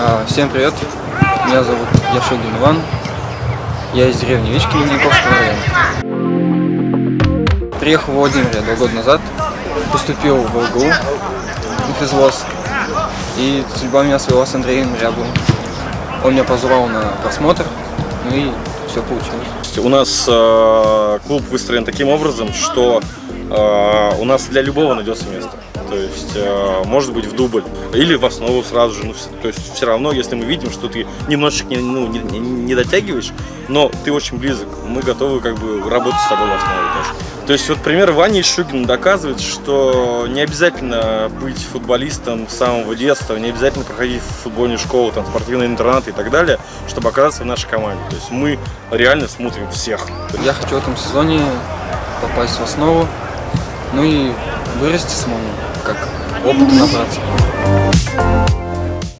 А, Всем привет, меня зовут Яшогин Иван, я из деревни Вички Ледниковского района. Приехал в Владимире два года назад, поступил в ЛГУ, на физвоз, и судьба меня свела с Андреем Рябовым. Он меня позвал на просмотр, ну и все получилось. У нас э, клуб выстроен таким образом, что э, у нас для любого найдется место. То есть, э, может быть, в дубль или в основу сразу же. Ну, то есть, все равно, если мы видим, что ты немножечко не, ну, не, не- дотягиваешь, но ты очень близок, мы готовы как бы работать с тобой в основе тоже. То есть, вот пример Вани Шугина доказывает, что не обязательно быть футболистом с самого детства, не обязательно проходить футбольную школу, там, спортивный интернат и так далее, чтобы оказаться в нашей команде. То есть, мы реально смотрим всех. Я хочу в этом сезоне попасть в основу, ну и вырасти самому, как опыт набраться.